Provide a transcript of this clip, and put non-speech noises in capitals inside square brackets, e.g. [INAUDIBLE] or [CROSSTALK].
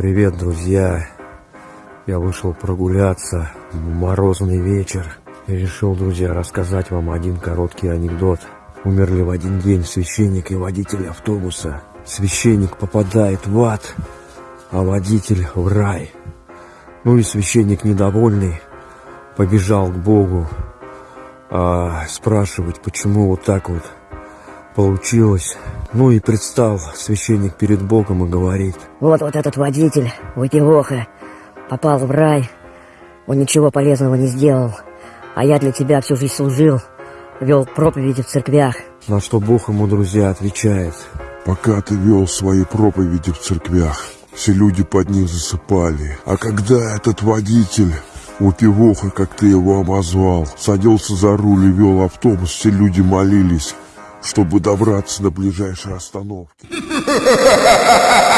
Привет, друзья! Я вышел прогуляться, морозный вечер. И решил, друзья, рассказать вам один короткий анекдот. Умерли в один день священник и водитель автобуса. Священник попадает в ад, а водитель в рай. Ну и священник недовольный побежал к Богу а, спрашивать, почему вот так вот получилось. Ну и предстал священник перед Богом и говорит. Вот вот этот водитель, выпивоха, попал в рай. Он ничего полезного не сделал. А я для тебя всю жизнь служил, вел проповеди в церквях. На что Бог ему, друзья, отвечает. Пока ты вел свои проповеди в церквях, все люди под них засыпали. А когда этот водитель Упивоха, как ты его обозвал, садился за руль и вел автобус, все люди молились, чтобы добраться до ближайшей остановки. [LAUGHS]